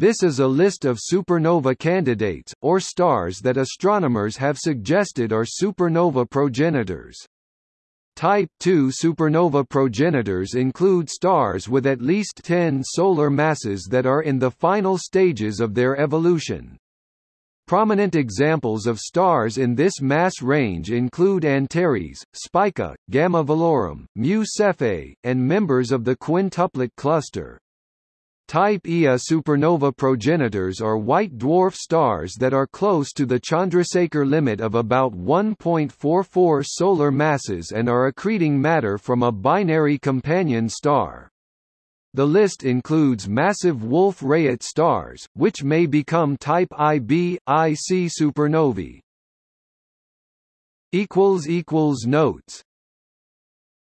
This is a list of supernova candidates, or stars that astronomers have suggested are supernova progenitors. Type II supernova progenitors include stars with at least 10 solar masses that are in the final stages of their evolution. Prominent examples of stars in this mass range include Antares, Spica, Gamma Velorum, Mu Cephei, and members of the quintuplet cluster. Type Ia supernova progenitors are white dwarf stars that are close to the Chandrasekhar limit of about 1.44 solar masses and are accreting matter from a binary companion star. The list includes massive Wolf-Rayet stars, which may become type IB, IC supernovae. Notes